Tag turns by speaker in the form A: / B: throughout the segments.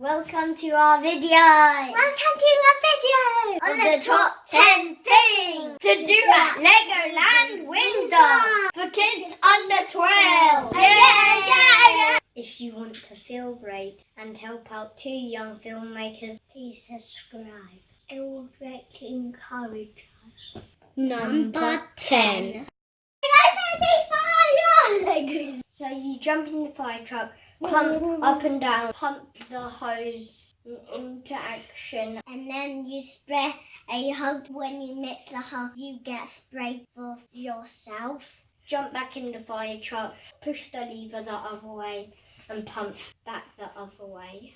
A: Welcome to our video.
B: Welcome to our video
A: On the top 10 things to do at Legoland Windsor for kids under 12.
B: Yeah, yeah, yeah.
A: If you want to feel great and help out two young filmmakers, please subscribe.
B: It will greatly encourage us.
A: Number 10. So you jump in the fire truck, mm-hmm. pump up and down, pump the hose into action.
B: And then you spray a hug. When you mix the hug, you get sprayed for yourself.
A: Jump back in the fire truck, push the lever the other way, and pump back the other way.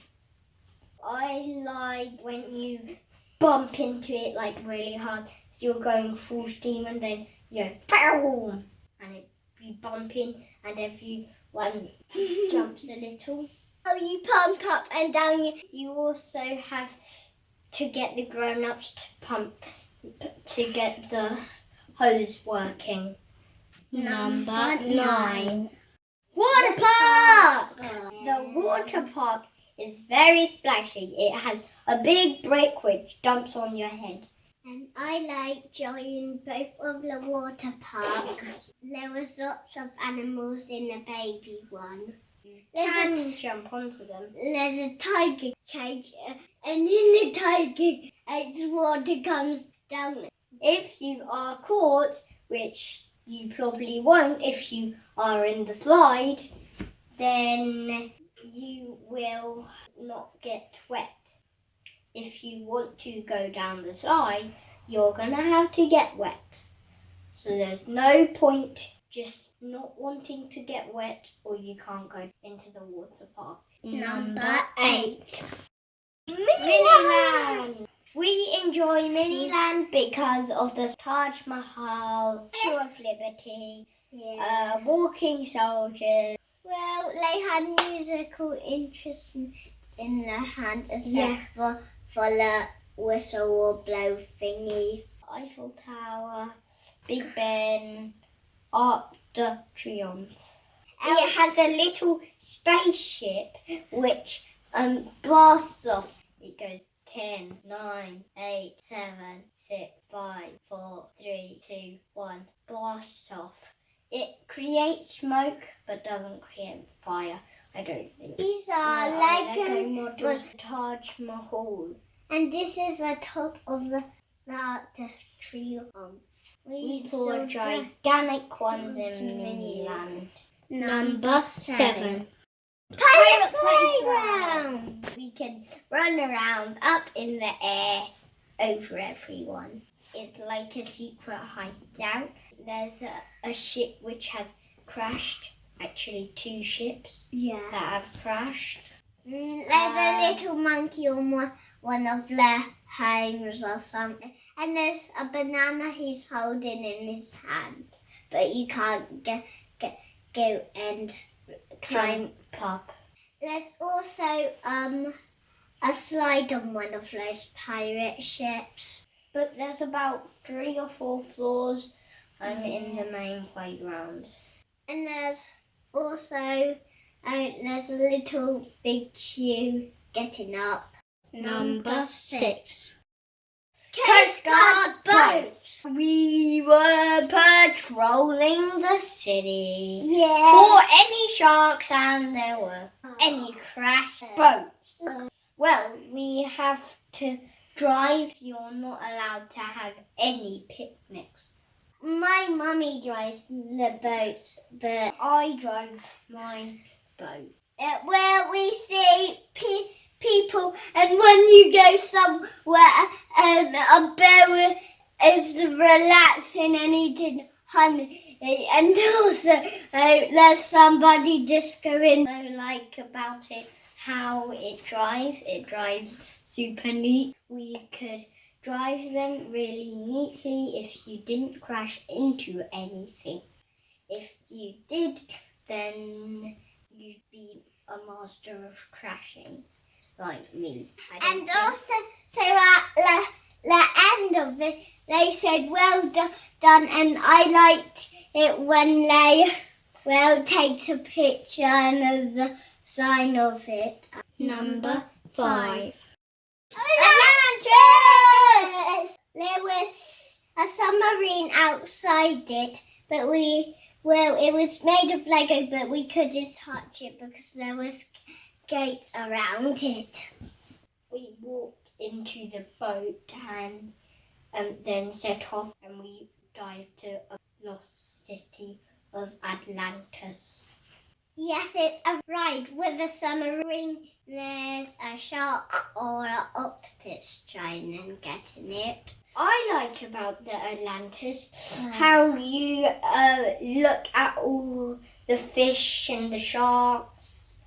A: I like when you bump into it like really hard, so you're going full steam, and then you go boom, be bumping, and everyone jumps a little.
B: Oh, you pump up and down. You
A: You also have to get the grown-ups to pump to get the hose working.
B: Number nine.
A: Water park! The water park is very splashy. It has a big brick which dumps on your head.
B: And I like joining both of the water parks. There was lots of animals in the baby one. There's
A: Can
B: a,
A: jump onto them.
B: there's a tiger cage, and in the tiger cage, water comes down.
A: If you are caught, which you probably won't if you are in the slide, then you will not get wet. If you want to go down the slide, you're gonna have to get wet. So there's no point just not wanting to get wet or you can't go into the water park.
B: Number eight.
A: Miniland. We enjoy Miniland because of the Taj Mahal, Statue of Liberty,
B: Yeah.
A: uh, walking soldiers.
B: Well, they had musical instruments in their hand except
A: Yeah.
B: for, the whistle or blow thingy.
A: Eiffel Tower, Big Ben, Arc de Triomphe. It has a little spaceship which um, blasts off. It goes 10, 9, 8, 7, 6, 5, 4, 3, 2, 1. Blasts off. It creates smoke but doesn't create fire. I don't think.
B: These are
A: No,
B: Lego,
A: models. Taj Mahal.
B: and this is the top of the the, the triumph.
A: We saw gigantic ones in Miniland.
B: Number
A: seven.
B: Pirate playground.
A: We can run around up in the air over everyone. It's like a secret hideout. There's a, a ship which has crashed. Actually, two ships
B: Yeah.
A: that have crashed.
B: Mm, There's a little monkey on one, one of their homes or something. And there's a banana he's holding in his hand. But you can't get, get, go and climb.
A: up.
B: There's also um a slide on one of those pirate ships.
A: But there's about three or four floors um, in the main playground.
B: And there's also uh, there's a little big queue getting up.
A: Number six.
B: Coast Guard boats.
A: We were patrolling the city
B: Yeah.
A: for any sharks, and there were any crashed boats. Well, we have to drive. You're not allowed to have any picnics.
B: My mummy drives the boats, but
A: I drive my boat.
B: uh, where we see pe- people, and when you go somewhere, um, a bear is relaxing and eating honey, and also uh, there's somebody discoing.
A: I like about it how it drives. It drives super neat. We could drive them really neatly if you didn't crash into anything. If you did, then you'd be a master of crashing, like me.
B: And
A: think-
B: also, so at the, the end of it, they said, well do- done, and I liked it when they, well, take a picture and there's a sign of it.
A: Number five.
B: Atlantis! There was a submarine outside it, but we well, it was made of Lego, but we couldn't touch it because there was gates around it.
A: We walked into the boat and um, then set off and we dived to a lost city of Atlantis.
B: Yes, it's a ride with a submarine. There's a shark or an octopus trying and getting it.
A: I like about the Atlantis how you uh, look at all the fish and the sharks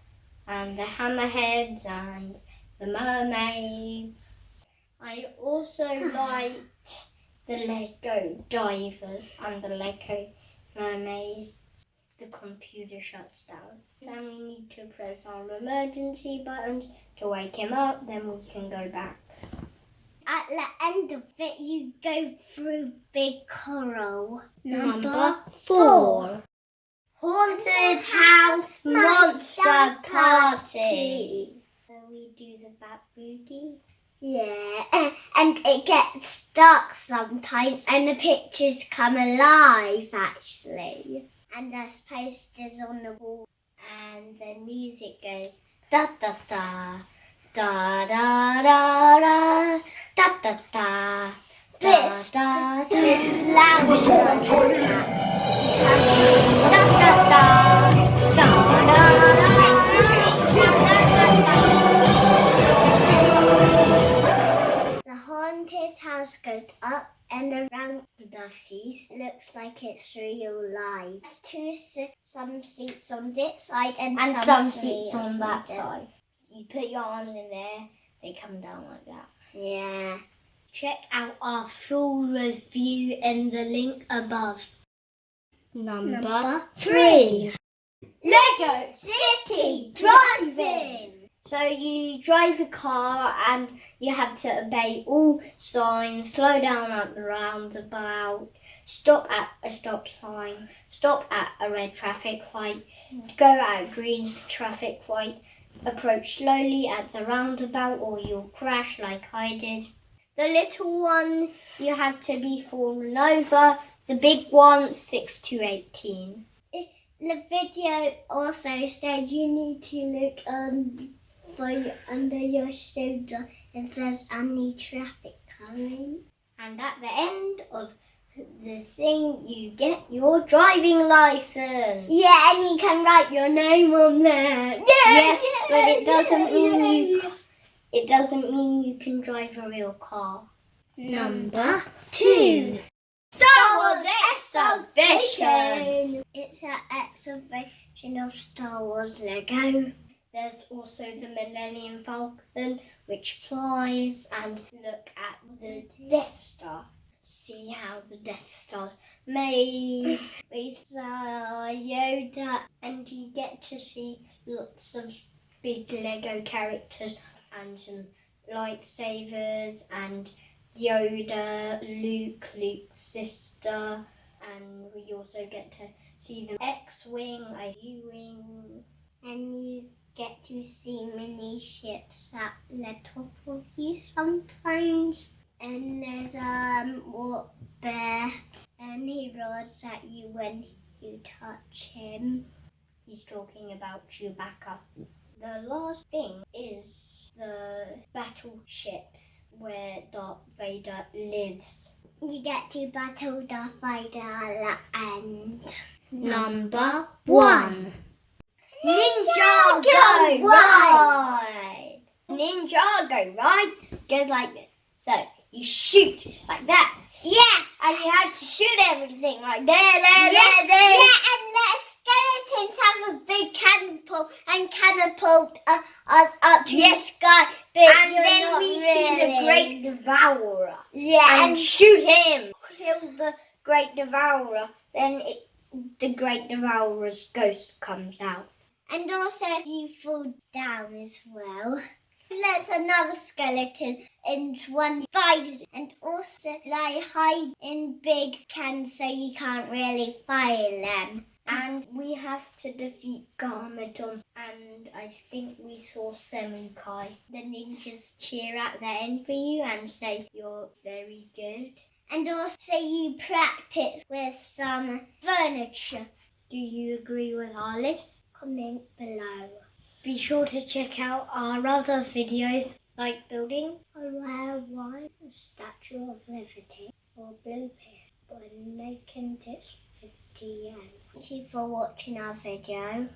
A: and the hammerheads and the mermaids. I also liked the Lego divers and the Lego mermaids. The computer shuts down. And we need to press our emergency buttons to wake him up, then we can go back.
B: At the end of it, you go through big coral.
A: Number four. Haunted House Monster Party. So we do the Bat Boogie.
B: Yeah, and- it gets dark sometimes, and the pictures come alive actually. And there's posters on the wall.
A: And the music goes da da da da da da da da da da da da da da da da da
B: The haunted house goes up and around the feast. Looks like it's real life. There's two some seats on this side and,
A: and
B: some,
A: some seats on that side. You put your arms in there, they come down like that.
B: Yeah.
A: Check out our full review in the link above. Number,
B: Number
A: three.
B: Lego City Driving.
A: So you drive a car and you have to obey all signs, slow down at the roundabout, stop at a stop sign, stop at a red traffic light, go at a green traffic light, approach slowly at the roundabout or you'll crash like I did. The little one, you have to be fallen over. The big one, 6 to 18.
B: The video also said you need to look um, for your, under your shoulder if there's any traffic coming.
A: And at the end of the thing, you get your driving license.
B: Yeah, and you can write your name on there. Yeah,
A: Yes,
B: yeah,
A: but it doesn't
B: yeah,
A: mean
B: yeah,
A: you- It doesn't mean you can drive a real car.
B: Number two.
A: Star Wars Exhibition.
B: It's an exhibition of Star Wars Lego.
A: There's also the Millennium Falcon, which flies, and look at the Death Star. See how the Death Star's made.
B: We saw uh, Yoda.
A: and you get to see lots of big Lego characters and some lightsabers and Yoda, Luke, Luke's sister, and we also get to see the X-wing, a U-wing.
B: And you get to see many ships at top of you sometimes. And there's um what bear and he roars at you when you touch him.
A: He's talking about Chewbacca. The last thing is the battleships where Darth Vader lives.
B: You get to battle Darth Vader at the end.
A: Number one. Ninjago
B: Go
A: Ride! Ninjago Ride goes like this. So you shoot like that.
B: Yeah,
A: And you have to shoot everything like there, there,
B: yeah,
A: there, there.
B: yeah, and the skeletons have a big catapult and catapult uh, us up to
A: Yes.
B: the sky. But
A: And then we see the Great Devourer.
B: yeah,
A: And
B: and
A: shoot him. Kill the Great Devourer. Then it, the Great Devourer's ghost comes out.
B: And also you fall down as well. There's another skeleton and one spiders and also they hide in big cans so you can't really find them.
A: And we have to defeat Garmadon. And I think we saw Samukai. The ninjas cheer at the end for you and say you're very good.
B: And also you practice with some furniture.
A: Do you agree with our list?
B: Comment below.
A: Be sure to check out our other videos like building
B: a rare one Statue of Liberty or Blue Pill when making this video.
A: Thank you for watching our video.